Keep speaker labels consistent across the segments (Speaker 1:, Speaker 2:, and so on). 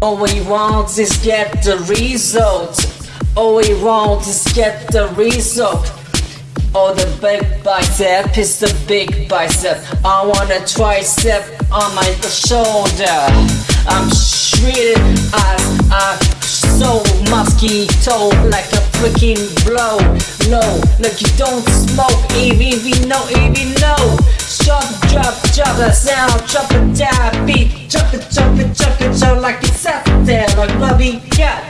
Speaker 1: All we want is get the result. All we want is get the result. Oh, the big bicep is the big bicep. I want a tricep on my shoulder. I'm shredded as a so mosquito like a freaking blow. No, like you don't smoke, you know, even know. Drop, drop, drop the sound, drop it down, beat, drop it, drop it, drop it, so like out Bobby got.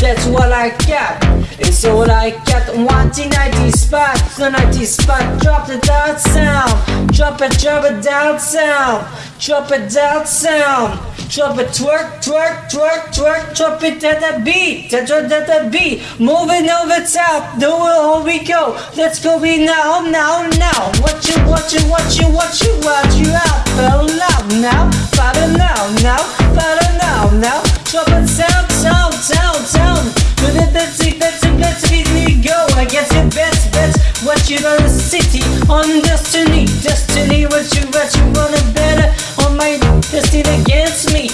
Speaker 1: That's what I got. It's all I got. 1990 spot, the 90 spot. Drop the down sound. Drop it, drop it down sound. Drop it down sound. Drop it, twerk, twerk, twerk, twerk. Drop it at the beat. At the, at the beat. Moving over top. Do it, on we go. Let's go be now, now, now. What you, what you, what you, what you, what you out. Fell now, now. Better now, now. On destiny, destiny. What you, what you wanna better on my destiny against me.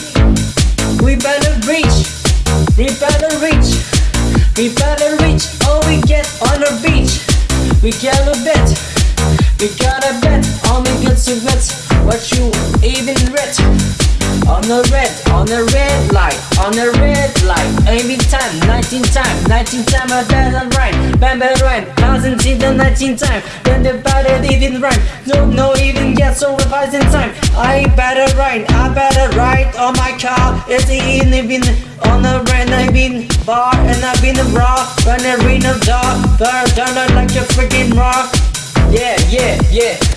Speaker 1: We better reach, we better reach, we better reach. All we get on the beach. We gotta bet, we gotta bet. The red, on the red light, on the red light. Every time, 19 time, 19 time I better rhyme. Bam bam rhyme, thousand in the 19 time. Then the better even rhyme. No, no, even get so revised in time. I better rhyme, I better ride on my car. It's in even on the red, I've been bar and I've been raw. When I read the dark, burn down like a freaking rock. Yeah, yeah, yeah.